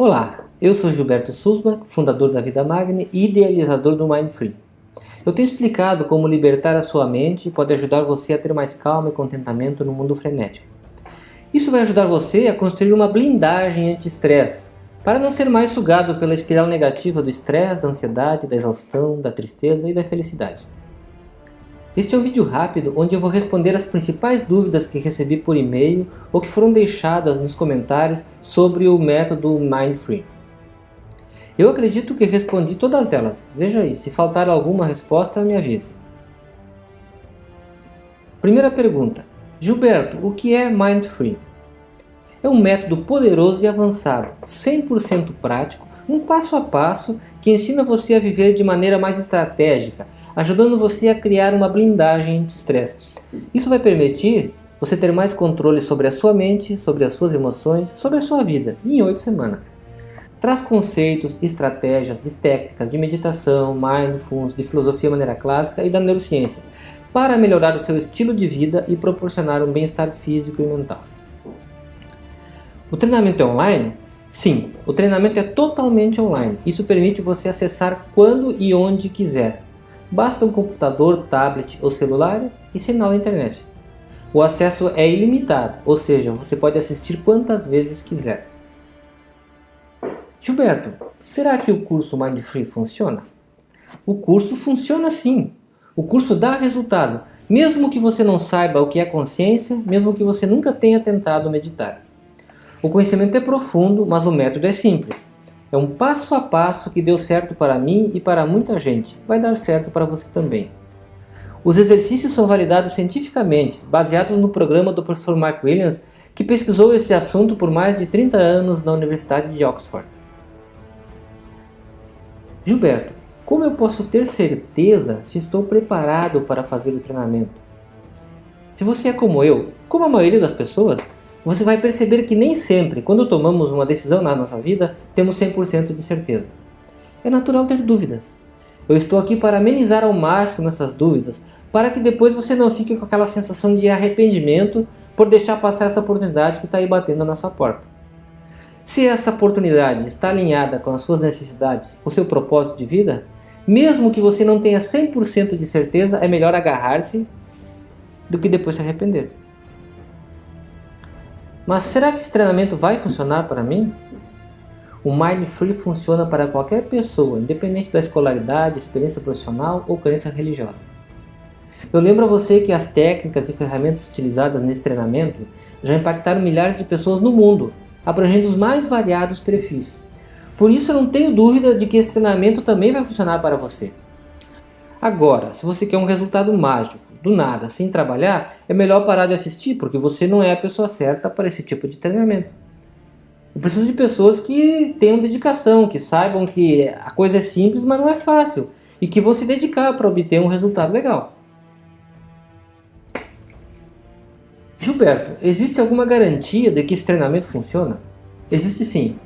Olá, eu sou Gilberto Sulba, fundador da Vida Magni e idealizador do Mind Free. Eu tenho explicado como libertar a sua mente pode ajudar você a ter mais calma e contentamento no mundo frenético. Isso vai ajudar você a construir uma blindagem anti-estresse, para não ser mais sugado pela espiral negativa do estresse, da ansiedade, da exaustão, da tristeza e da felicidade. Este é um vídeo rápido onde eu vou responder as principais dúvidas que recebi por e-mail ou que foram deixadas nos comentários sobre o método Mindfree. Eu acredito que respondi todas elas. Veja aí, se faltar alguma resposta, me avise. Primeira pergunta. Gilberto, o que é Mindfree? É um método poderoso e avançado, 100% prático, um passo a passo que ensina você a viver de maneira mais estratégica, ajudando você a criar uma blindagem de estresse. Isso vai permitir você ter mais controle sobre a sua mente, sobre as suas emoções, sobre a sua vida, em 8 semanas. Traz conceitos, estratégias e técnicas de meditação, mindfulness, de filosofia maneira clássica e da neurociência, para melhorar o seu estilo de vida e proporcionar um bem-estar físico e mental. O treinamento é online? Sim, o treinamento é totalmente online. Isso permite você acessar quando e onde quiser. Basta um computador, tablet ou celular e sinal na internet. O acesso é ilimitado, ou seja, você pode assistir quantas vezes quiser. Gilberto, será que o curso Mind Free funciona? O curso funciona sim. O curso dá resultado, mesmo que você não saiba o que é consciência, mesmo que você nunca tenha tentado meditar. O conhecimento é profundo, mas o método é simples. É um passo a passo que deu certo para mim e para muita gente. Vai dar certo para você também. Os exercícios são validados cientificamente, baseados no programa do professor Mark Williams, que pesquisou esse assunto por mais de 30 anos na Universidade de Oxford. Gilberto, como eu posso ter certeza se estou preparado para fazer o treinamento? Se você é como eu, como a maioria das pessoas, você vai perceber que nem sempre, quando tomamos uma decisão na nossa vida, temos 100% de certeza. É natural ter dúvidas. Eu estou aqui para amenizar ao máximo essas dúvidas, para que depois você não fique com aquela sensação de arrependimento por deixar passar essa oportunidade que está aí batendo na sua porta. Se essa oportunidade está alinhada com as suas necessidades, o seu propósito de vida, mesmo que você não tenha 100% de certeza, é melhor agarrar-se do que depois se arrepender. Mas será que esse treinamento vai funcionar para mim? O Mind Free funciona para qualquer pessoa, independente da escolaridade, experiência profissional ou crença religiosa. Eu lembro a você que as técnicas e ferramentas utilizadas nesse treinamento já impactaram milhares de pessoas no mundo, abrangendo os mais variados perfis. Por isso eu não tenho dúvida de que esse treinamento também vai funcionar para você. Agora, se você quer um resultado mágico, do nada, sem trabalhar, é melhor parar de assistir, porque você não é a pessoa certa para esse tipo de treinamento. Eu preciso de pessoas que tenham dedicação, que saibam que a coisa é simples, mas não é fácil, e que vão se dedicar para obter um resultado legal. Gilberto, existe alguma garantia de que esse treinamento funciona? Existe sim.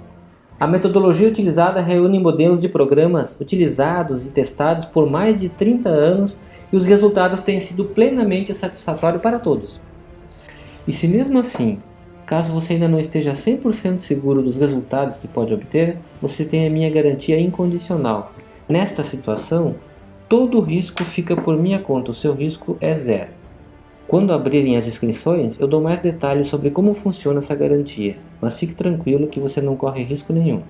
A metodologia utilizada reúne modelos de programas utilizados e testados por mais de 30 anos e os resultados têm sido plenamente satisfatórios para todos. E se mesmo assim, caso você ainda não esteja 100% seguro dos resultados que pode obter, você tem a minha garantia incondicional. Nesta situação, todo o risco fica por minha conta, o seu risco é zero. Quando abrirem as inscrições, eu dou mais detalhes sobre como funciona essa garantia, mas fique tranquilo que você não corre risco nenhum.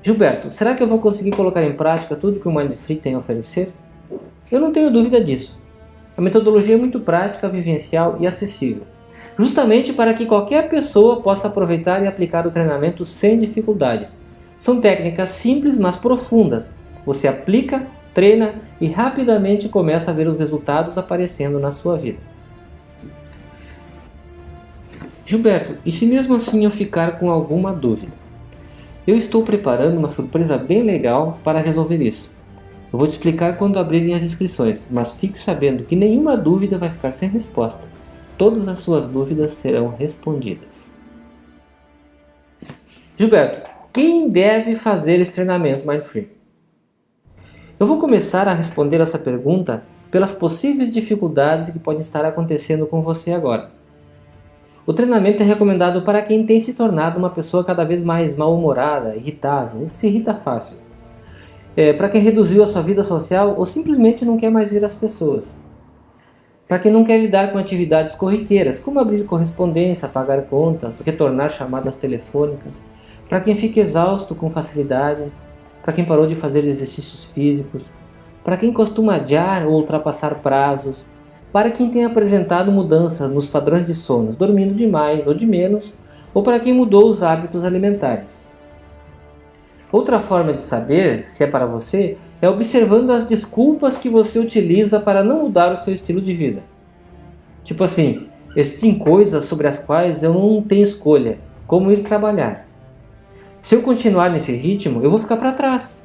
Gilberto, será que eu vou conseguir colocar em prática tudo que o Mindfree tem a oferecer? Eu não tenho dúvida disso. A metodologia é muito prática, vivencial e acessível, justamente para que qualquer pessoa possa aproveitar e aplicar o treinamento sem dificuldades. São técnicas simples, mas profundas. Você aplica, treina e rapidamente começa a ver os resultados aparecendo na sua vida. Gilberto, e se mesmo assim eu ficar com alguma dúvida? Eu estou preparando uma surpresa bem legal para resolver isso. Eu vou te explicar quando abrirem as inscrições, mas fique sabendo que nenhuma dúvida vai ficar sem resposta. Todas as suas dúvidas serão respondidas. Gilberto, quem deve fazer esse treinamento Mindfree? Eu vou começar a responder essa pergunta pelas possíveis dificuldades que podem estar acontecendo com você agora. O treinamento é recomendado para quem tem se tornado uma pessoa cada vez mais mal-humorada, irritável, se irrita fácil. É, para quem reduziu a sua vida social ou simplesmente não quer mais ver as pessoas. Para quem não quer lidar com atividades corriqueiras, como abrir correspondência, pagar contas, retornar chamadas telefônicas. Para quem fica exausto com facilidade, para quem parou de fazer exercícios físicos, para quem costuma adiar ou ultrapassar prazos, para quem tem apresentado mudanças nos padrões de sono, dormindo demais ou de menos, ou para quem mudou os hábitos alimentares. Outra forma de saber se é para você é observando as desculpas que você utiliza para não mudar o seu estilo de vida. Tipo assim, existem coisas sobre as quais eu não tenho escolha, como ir trabalhar. Se eu continuar nesse ritmo, eu vou ficar para trás.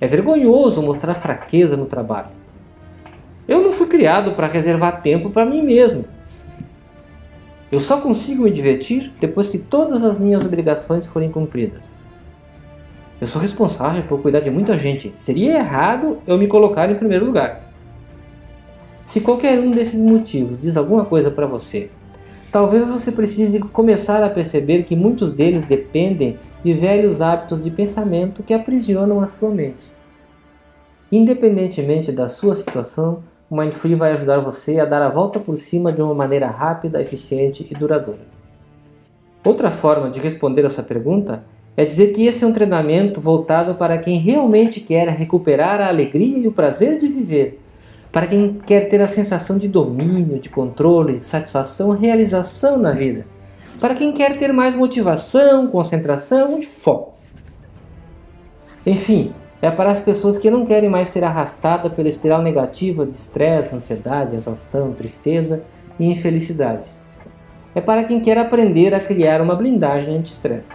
É vergonhoso mostrar fraqueza no trabalho. Eu não fui criado para reservar tempo para mim mesmo. Eu só consigo me divertir depois que todas as minhas obrigações forem cumpridas. Eu sou responsável por cuidar de muita gente. Seria errado eu me colocar em primeiro lugar. Se qualquer um desses motivos diz alguma coisa para você, talvez você precise começar a perceber que muitos deles dependem de velhos hábitos de pensamento que aprisionam a sua mente. Independentemente da sua situação, o Mindfree vai ajudar você a dar a volta por cima de uma maneira rápida, eficiente e duradoura. Outra forma de responder essa pergunta é dizer que esse é um treinamento voltado para quem realmente quer recuperar a alegria e o prazer de viver, para quem quer ter a sensação de domínio, de controle, satisfação, realização na vida, para quem quer ter mais motivação, concentração e foco. Enfim, é para as pessoas que não querem mais ser arrastadas pela espiral negativa de estresse, ansiedade, exaustão, tristeza e infelicidade. É para quem quer aprender a criar uma blindagem anti-estresse.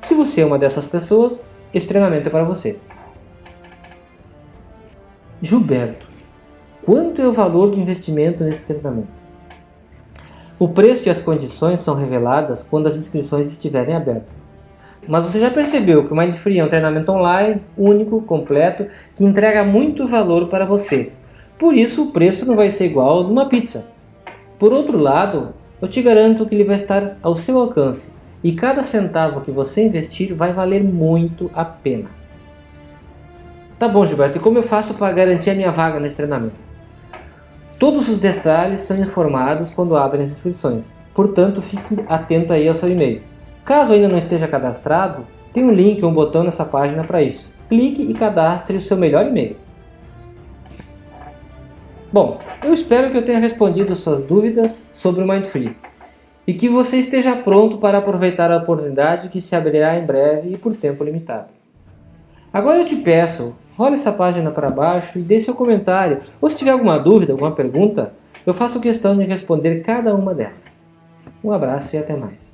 Se você é uma dessas pessoas, esse treinamento é para você. Gilberto, quanto é o valor do investimento nesse treinamento? O preço e as condições são reveladas quando as inscrições estiverem abertas. Mas você já percebeu que o Mindfree é um treinamento online, único, completo, que entrega muito valor para você. Por isso o preço não vai ser igual de uma pizza. Por outro lado, eu te garanto que ele vai estar ao seu alcance e cada centavo que você investir vai valer muito a pena. Tá bom Gilberto, e como eu faço para garantir a minha vaga nesse treinamento? Todos os detalhes são informados quando abrem as inscrições, portanto fique atento aí ao seu e-mail. Caso ainda não esteja cadastrado, tem um link ou um botão nessa página para isso. Clique e cadastre o seu melhor e-mail. Bom, eu espero que eu tenha respondido suas dúvidas sobre o Mindfree e que você esteja pronto para aproveitar a oportunidade que se abrirá em breve e por tempo limitado. Agora eu te peço, role essa página para baixo e dê seu comentário, ou se tiver alguma dúvida, alguma pergunta, eu faço questão de responder cada uma delas. Um abraço e até mais.